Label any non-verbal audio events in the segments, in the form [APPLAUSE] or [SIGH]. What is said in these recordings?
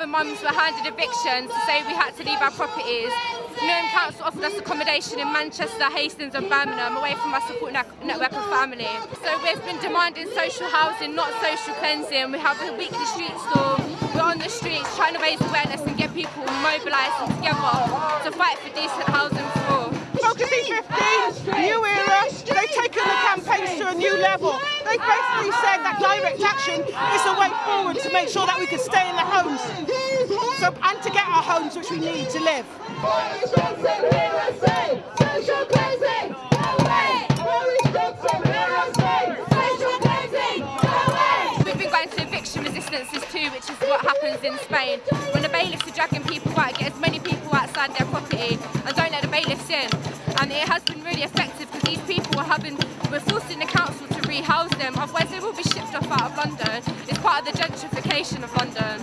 mums were handed evictions to say we had to leave our properties. Newham Council offered us accommodation in Manchester, Hastings and Birmingham away from our support network of family. So we've been demanding social housing, not social cleansing. We have a weekly street stall. We're on the streets trying to raise awareness and get people mobilised and together to fight for decent housing all. E15, new era, they've taken the campaigns to a new level. They basically said that direct action is the way forward to make sure that we can stay in the homes so, and to get our homes which we need to live. We've been going to eviction resistances too, which is what happens in Spain. When the bailiffs are dragging people out, get as many people outside their property and don't let the bailiffs in. And it has been really effective because these people are having, we're forcing the council to rehouse them, otherwise they will be shipped off out of London. It's part of the gentrification of London.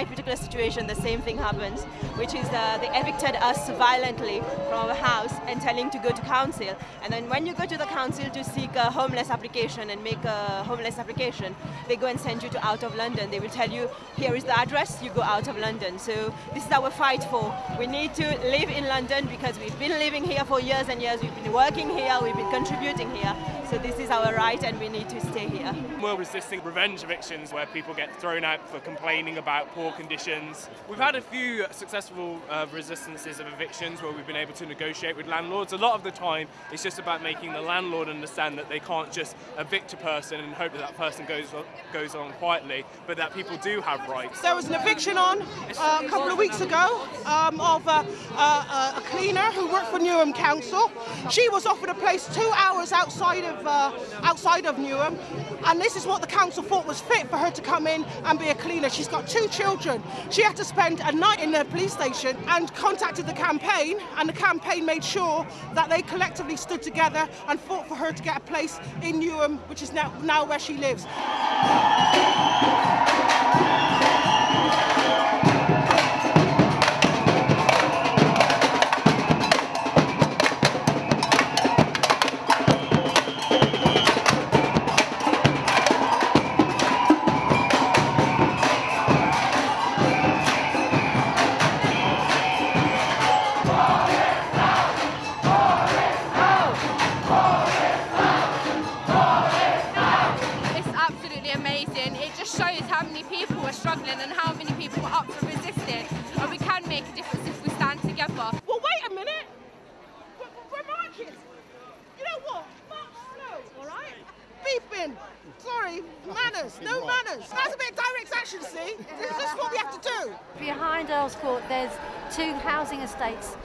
My particular situation, the same thing happens, which is uh, they evicted us violently from our house and telling to go to council. And then when you go to the council to seek a homeless application and make a homeless application, they go and send you to out of London. They will tell you, here is the address, you go out of London. So this is our fight for. We need to live in London because we've been living here for years and years. We've been working here, we've been contributing here. So this is our right and we need to stay here. We're resisting revenge evictions where people get thrown out for complaining about poor conditions. We've had a few successful uh, resistances of evictions where we've been able to negotiate with landlords. A lot of the time it's just about making the landlord understand that they can't just evict a person and hope that that person goes, goes on quietly, but that people do have rights. There was an eviction on uh, a couple of weeks ago um, of uh, uh, a cleaner who worked for Newham Council. She was offered a place two hours outside of uh, outside of Newham, and this is what the council thought was fit for her to come in and be a cleaner. She's got two children. She had to spend a night in the police station and contacted the campaign, and the campaign made sure that they collectively stood together and fought for her to get a place in Newham, which is now, now where she lives. Make a difference if we stand together. Well, wait a minute. We're, we're marching. You know what? March slow, all right? Beeping. Sorry, manners. No manners. That's a bit of direct action, see? This is what we have to do. Behind Earls Court there's two housing estates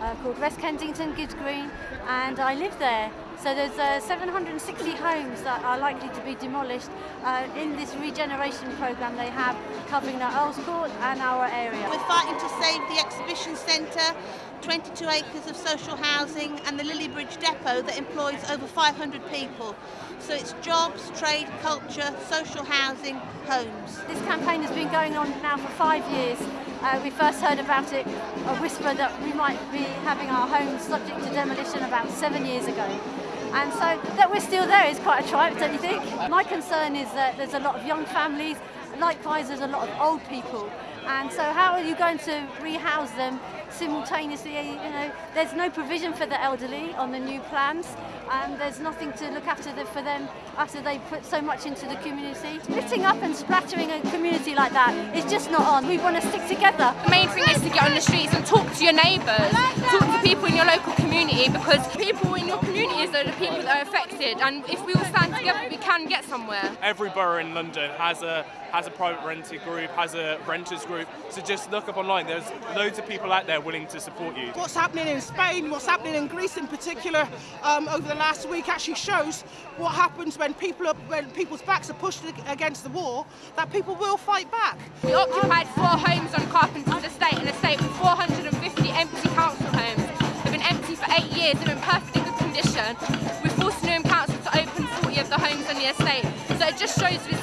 uh, called West Kensington, Gibbs Green, and I live there. So there's uh, 760 homes that are likely to be demolished uh, in this regeneration programme they have covering the Earls Court and our area. We're fighting to save the exhibition centre, 22 acres of social housing and the Lilliebridge depot that employs over 500 people. So it's jobs, trade, culture, social housing, homes. This campaign has been going on now for five years. Uh, we first heard about it, a whisper that we might be having our homes subject to demolition about seven years ago. And so that we're still there is quite a triumph, don't you think? My concern is that there's a lot of young families, likewise there's a lot of old people. And so how are you going to rehouse them simultaneously? You know, there's no provision for the elderly on the new plans, and there's nothing to look after them, for them after they put so much into the community. Splitting up and splattering a community like that is just not on. We want to stick together. The main thing is to get on the streets and talk to your neighbours, talk to people in your local community because people in your communities are the people that are affected and if we all stand together we can get somewhere. Every borough in London has a has a private rented group, has a renters group. So just look up online. There's loads of people out there willing to support you. What's happening in Spain, what's happening in Greece in particular um, over the last week actually shows what happens when people are, when people's backs are pushed against the wall, that people will fight back. We occupied four homes on Carpenter's it just shows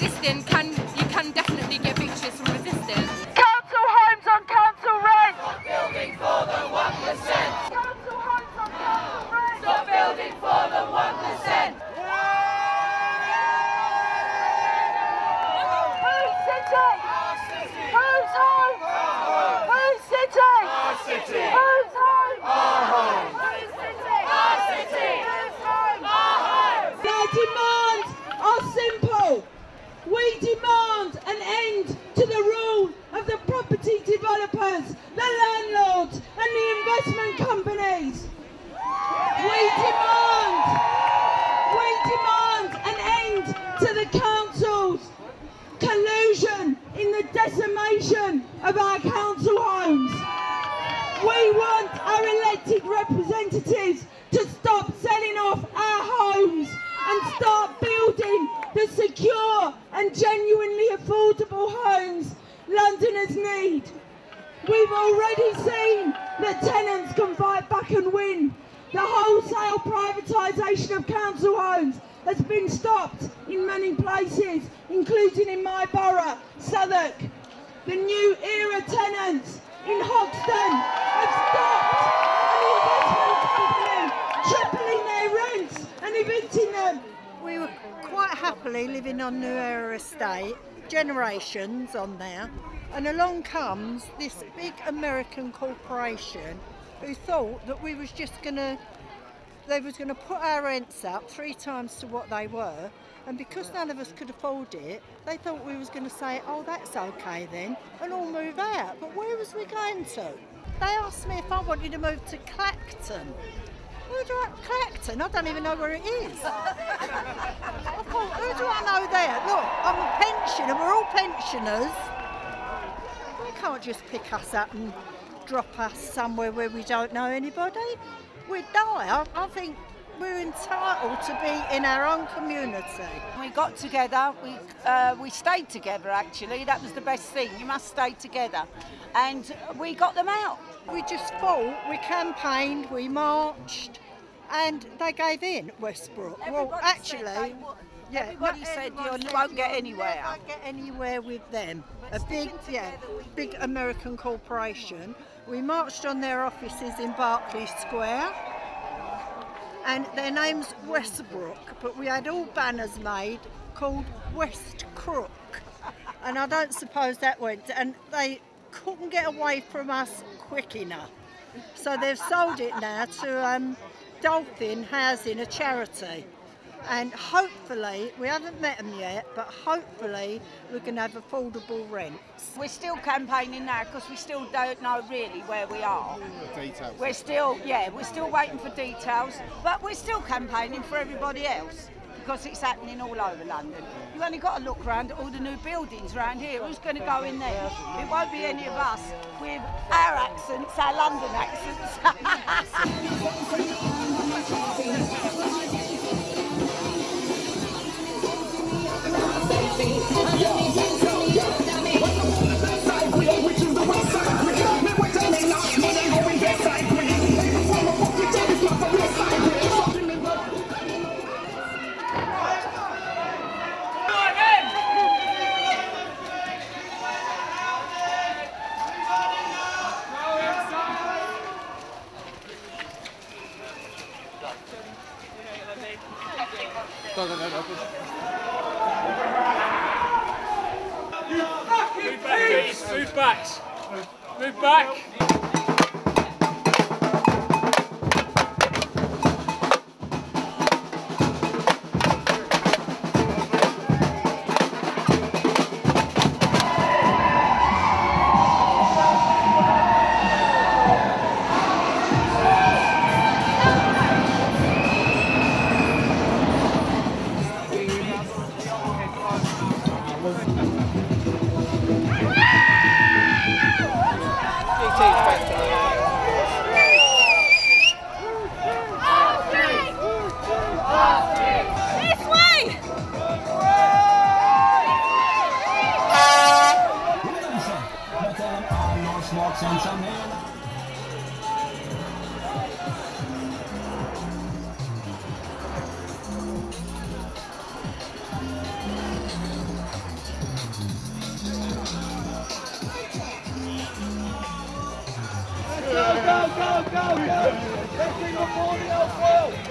representatives to stop selling off our homes and start building the secure and genuinely affordable homes Londoners need. We've already seen that tenants can fight back and win. The wholesale privatisation of council homes has been stopped in many places, including in my borough, Southwark. The new era tenants in Hoxton have stopped and evicting them. Um, we were quite happily living on New Era Estate, generations on there, and along comes this big American corporation who thought that we was just going to they was going to put our rents up three times to what they were. And because none of us could afford it they thought we was going to say oh that's okay then and all move out. But where was we going to? They asked me if I wanted to move to Clacton who do I, Clacton? I don't even know where it is. [LAUGHS] I thought, who do I know there? Look, I'm a pensioner, we're all pensioners. They can't just pick us up and drop us somewhere where we don't know anybody. We'd die. I, I think we're entitled to be in our own community. We got together, we, uh, we stayed together actually, that was the best thing, you must stay together. And we got them out. We just fought, we campaigned, we marched, and they gave in, Westbrook. Everybody well, actually, yeah, everybody said you won't get anywhere. never get anywhere with them. A big, yeah, big American corporation. We marched on their offices in Berkeley Square, and their name's Westbrook, but we had all banners made called West Crook, and I don't suppose that went. And they couldn't get away from us quick enough, so they've sold it now to um, Dolphin Housing, a charity and hopefully, we haven't met them yet, but hopefully we can have affordable rents. We're still campaigning now because we still don't know really where we are. Details. We're still, yeah, we're still waiting for details, but we're still campaigning for everybody else because it's happening all over London. You've only got to look around at all the new buildings around here. Who's going to go in there? It won't be any of us with our accents, our London accents. [LAUGHS] please. Move back. slots on somehow. go, go! Let's see before the LFL!